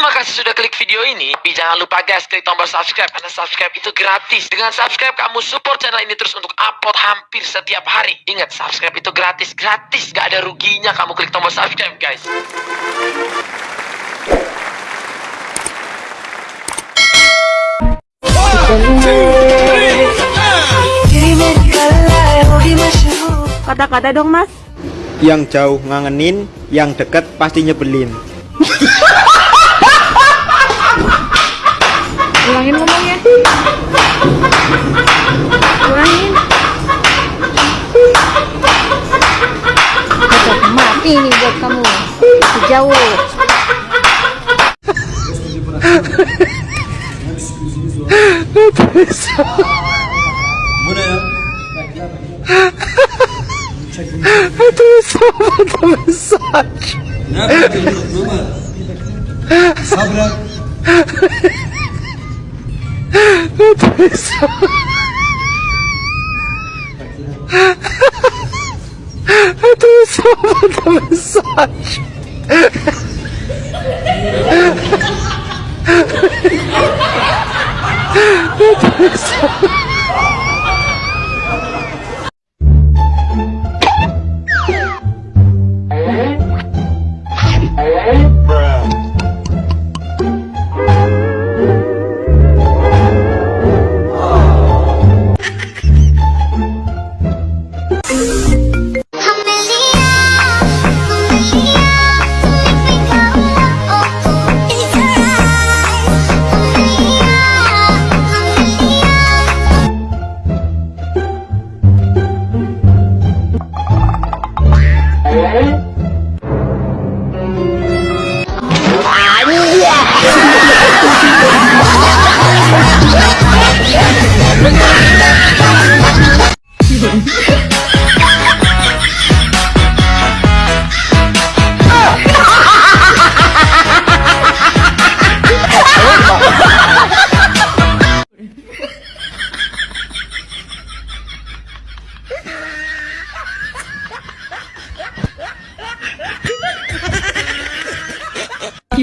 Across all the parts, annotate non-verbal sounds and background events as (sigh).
Terima kasih sudah klik video ini. Tapi jangan lupa guys, klik tombol subscribe karena subscribe itu gratis. Dengan subscribe kamu support channel ini terus untuk upload hampir setiap hari. Ingat, subscribe itu gratis, gratis, gak ada ruginya kamu klik tombol subscribe guys. Kata-kata dong mas Yang jauh ngangenin, yang deket pasti nyebelin. (laughs) Ulangin ngomongnya Ulangin Cocok mati nih buat kamu That tastes so I do so much the massage. I do so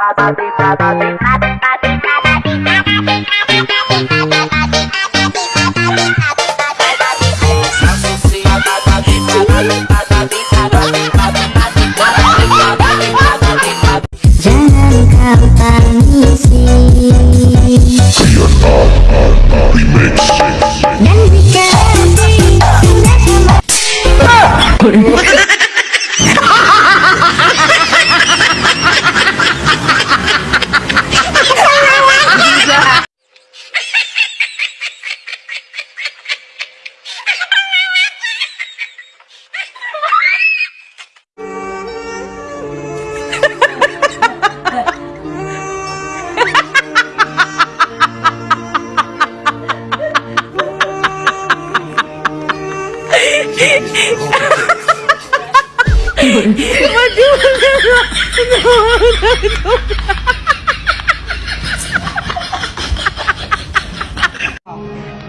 Masih jauh Jangan 怎么就是这个？怎么能？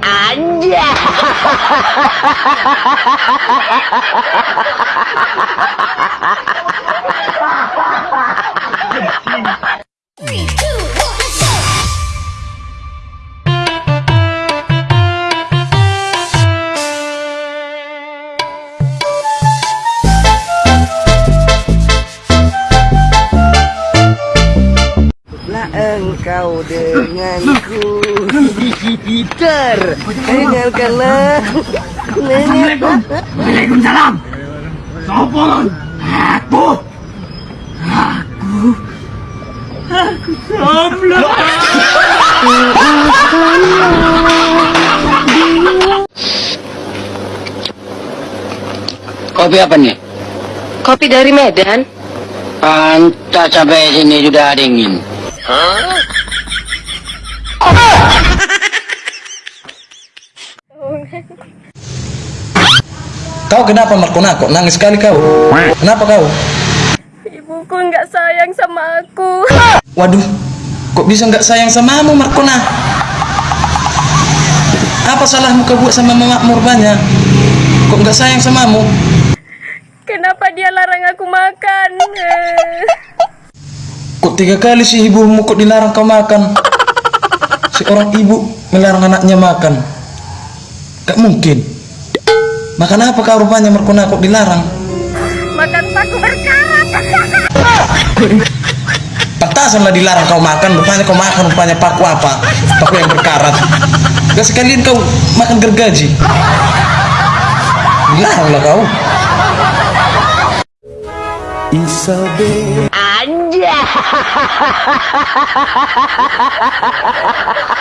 俺家。Engkau denganku Gitar Dengarkanlah Waalaikumsalam. Sopo kon? Aku. Aku. Aku Samla. Kopi apa nih? Kopi dari Medan? Pantas sampai sini sudah dingin. Kau kenapa Markona? Kok nangis sekali kau? Kenapa kau? Ibuku nggak sayang sama aku. Waduh, kok bisa nggak sayang samamu Markona? Apa salahmu kau buat sama mama Murbanya? Kok nggak sayang samamu? Kenapa dia larang aku makan? Kok tiga kali sih ibumu kok dilarang kau makan? Seorang ibu melarang anaknya makan. Gak mungkin. Makan apa kau rupanya Markona kok dilarang? Makan paku berkarat. Pantasanlah dilarang kau makan, rupanya kau makan rupanya paku apa? Paku yang berkarat. Gak sekalian kau makan gergaji. Dilaranglah kau. Isabel Yeah! (laughs)